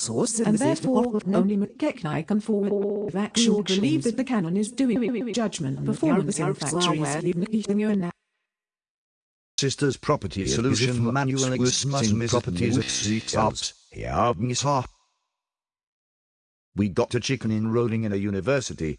source and therefore only McKechnie can forward of actual believe that the canon is doing judgment performance in fact Sisters Property Solution Manual Existing Properties at Seats We got a chicken enrolling in a university.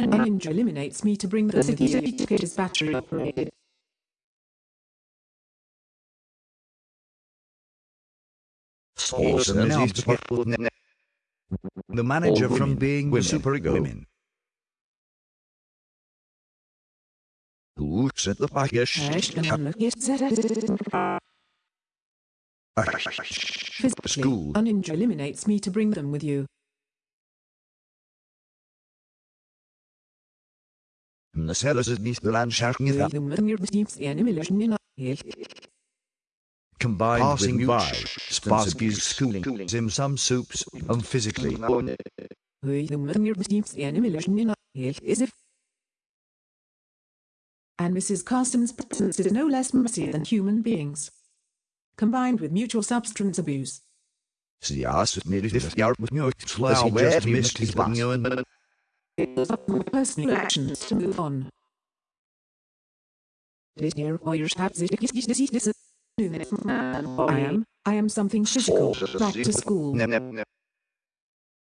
position eliminates me to bring the certificate battery operated. the manager from being women. super women. Who at the package? Physically, School. a ninja eliminates me to bring them with you. The sellers is niet de landschaft The mother receives the animation in a combined Passing with by Sparsky's schooling in some soups um, and physically. The mother receives the animation in a is if and Mrs. Carson's presence is no less messy than human beings. Combined with mutual substance abuse. Nu as he just missed his bus. It was up my personal actions to move on. This year, Warriors have this I am, I am something physical, back to school.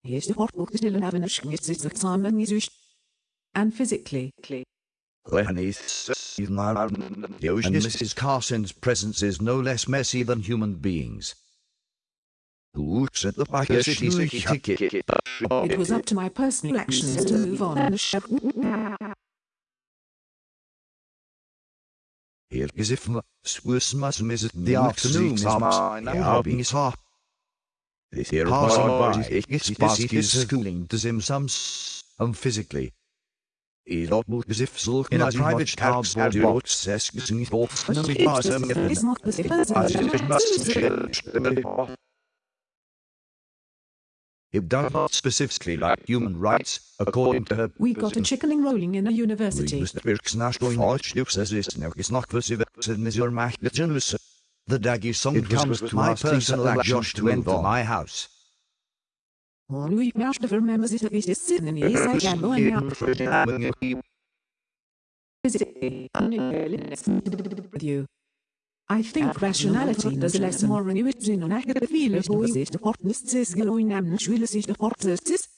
Here's the portbook still an avenue, it's the time and and physically. And Mrs. Carson's presence is no less messy than human beings. The back of city ticket? It was up to my personal actions to move on. Here is if Swismas is the afternoon is mine. Having is ha. This here passing by is schooling to him some um physically. Is not as if sulk in a private car audio says getting off. It's not the It does not specifically like human rights, according to her. We got a chickening rolling in a university. The Daggy song comes to my personal action to enter my house. We must remember this is this sin and yes I can go and with you. I think rationality does less more renewables in an academic field was it opportunists is going and schwilis is opportunists.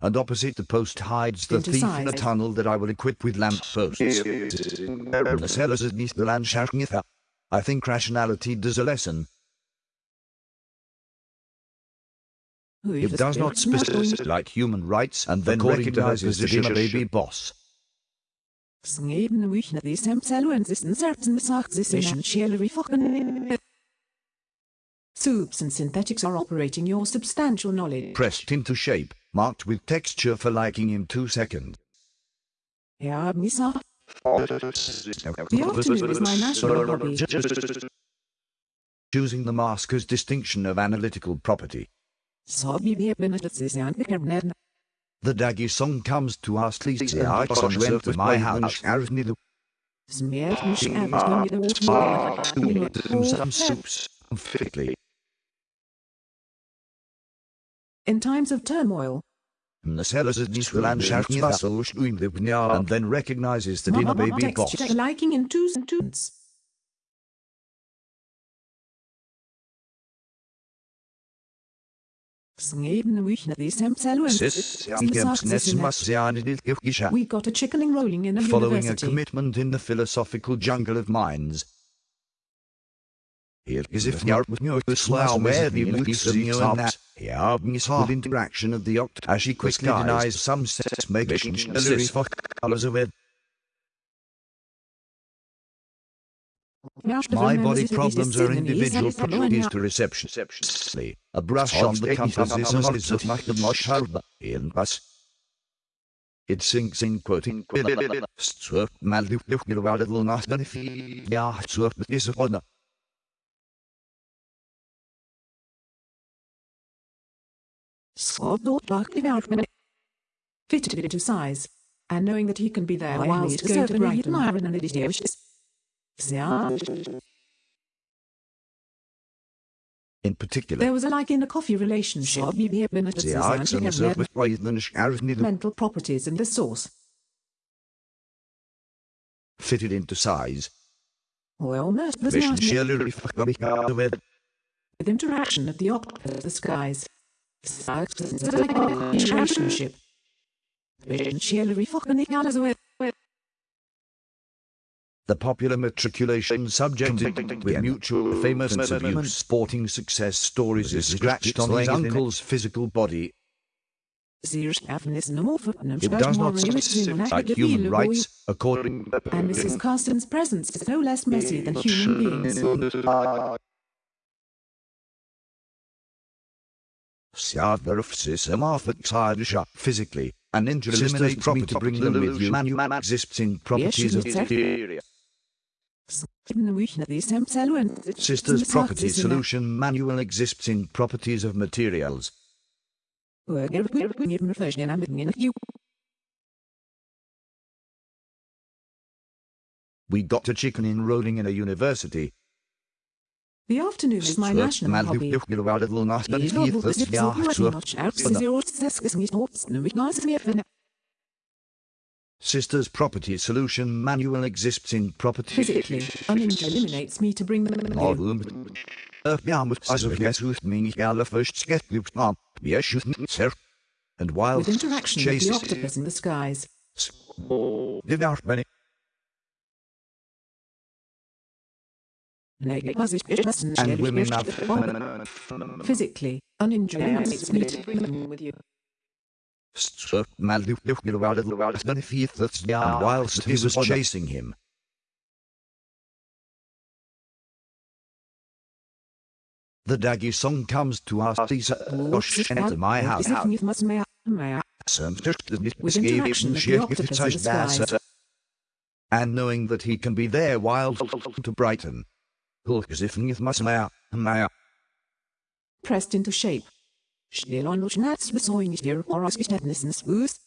And opposite the post hides the thief in a tunnel that I will equip with lamp posts. the cellars is the land I think rationality does a lesson. It does not specify like human rights and then recognizes the inner baby boss. Sneden wich na these hemseluen sisten certain sagt this essentially Soups and synthetics are operating your substantial knowledge. Pressed into shape, marked with texture for liking in two seconds. Ja, Misa. The afternoon is my national hobby. Choosing the mask as distinction of analytical property. Så vi vet benuttet The Daggy song comes to us please I went to my house some soups physically. In times of turmoil, The sellers at Nisraland and then recognizes the dinner baby boss. liking in twos and twos. We got a chickening rolling in a Following university. a commitment in the philosophical jungle of minds. Here is if you with me the slow where the weeks of you and that. Yeah, with interaction of the oct as she quickly denies some sex megation as for colors of it. My body problems are individual properties to reception. A brush on the compass is a is of macht mosh harba in bus. It sinks in quoting Swerp mal du du du war will not benefit. Ja, swerp is a honor. Sword back development. Fitted it to size, and knowing that he can be there whilst serving Brighton and it is In particular, There was a like in a coffee relationship. the arts and serve with Brighton mental properties in the source. fitted into size. Well, most was Vision not sheerly reflected with with interaction of the octopus the skies. Relationship. Vision the popular matriculation subject with mutual famous and abuse sporting success stories is scratched on his uncle's physical body. Serious happiness no more for It does not like human rights, according And Mrs. Carson's presence is no less messy than human beings. Siadverfsis physically, and eliminates property bring them with you. Manu exists in properties of Sisters property solution manual exists in properties of materials. We got a chicken enrolling in a university. The afternoon is my national hobby. These Sisters property solution manual exists in property. Physically, a ninja eliminates me to bring them All in. room. Ja, moet als of guess who's meaning alle first sketch loops on. We are shooting sir. And while With interaction with the octopus in the skies. did out many and women have Physically, eliminates me to bring them with you. Whilst he was chasing him. The Daggy song comes to us these gosh enter my house. Some With interaction with the octopus in the and knowing that he can be there while to Brighton. Hulk as if with my my Pressed into shape. Still on which nats was sewing here or us boost.